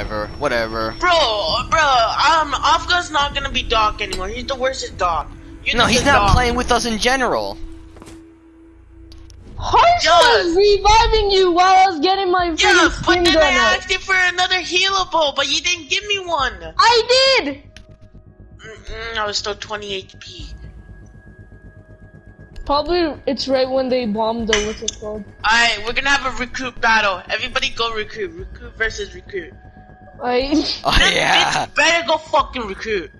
whatever, whatever. Bro, bro, um, Afghan's not gonna be Doc anymore. He's the worst Doc. You're No, he's not Doc. playing with us in general. Harsh Yes. was reviving you while I was getting my Yeah, freaking but then I out. asked you for another healable, but you didn't give me one. I did! Mm-mm, I was still 20 HP. Probably it's right when they bombed the what's it called. Alright, we're gonna have a recruit battle. Everybody go recruit. Recruit versus recruit. I Oh yeah. bitch better go fucking recruit.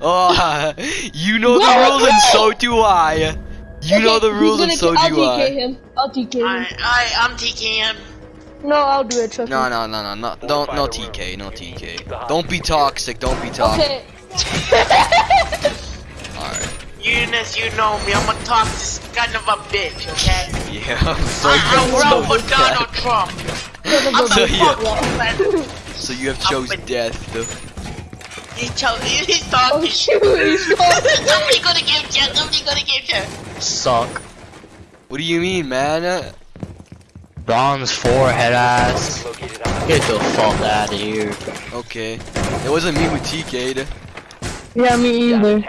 Oh, you know the No, rules and so do I. You know the rules and gonna- so I'll do TK I. him. I'll TK him. Alright, alright, I'm taking him. No, I'll do it. Trust No, me. no, no, no, no, don't, no TK, no TK. Don't be toxic, don't be toxic. Okay. Alright, Eunice, you know me. I'm a toxic kind of a bitch, okay? yeah. So I, I you run chose for Donald Trump. I'm So the yeah. Fucking So you have chose death. though. He chose. He's Oh talking. shoot! He's talking. Somebody go to game chat. Somebody gonna game chat. Suck. What do you mean, man? Uh, Bronze forehead ass. Get the fuck out of here. Okay. It wasn't me with TK'd. Yeah, me either.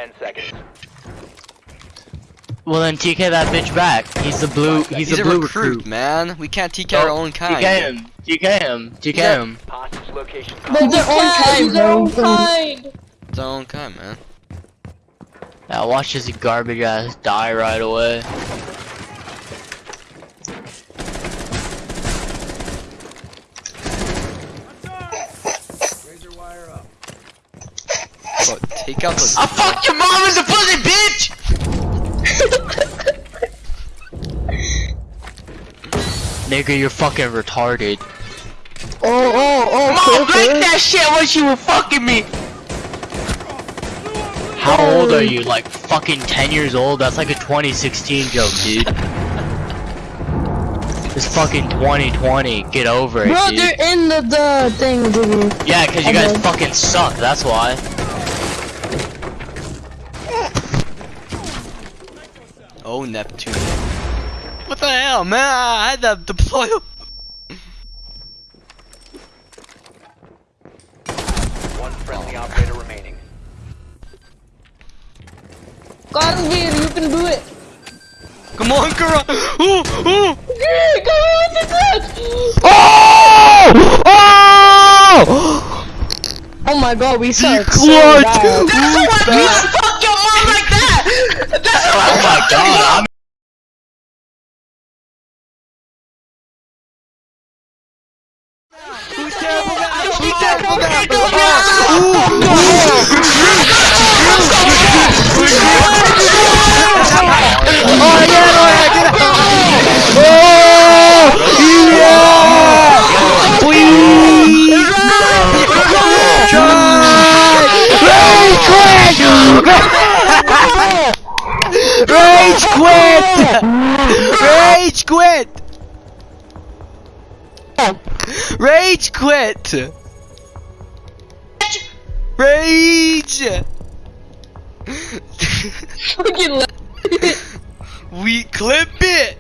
Well then TK that bitch back. He's the blue. He's, He's the a blue recruit, recruit. man. We can't TK our own kind. TK him. TK him. TK Yeah. Him. They're their own kind. Their own kind. It's our own kind, man. Now watch this garbage ass die right away. But take out the. I fucked your mom as a pussy, bitch! Nigga, you're fucking retarded. Oh, oh, oh. Mom, break that shit when she was fucking me! How old are you? Like fucking 10 years old? That's like a 2016 joke, dude. It's fucking 2020. Get over it, Bro, dude. they're in the, the thing, dude. Yeah, cause you I guys know. fucking suck, that's why. Oh, Neptune. What the hell, man? I had to deploy. Friendly operator remaining. Karmveer, you can do it. Come on, Kara. Ooh, ooh. Yeah, go on the clutch. Oh! Oh! Oh my god, we suck. so Clutch. bad. Ooh, bad. Fuck your mom like that. That's what Oh my god, Rage quit! Rage quit! Rage quit! Rage! Fucking we clip it!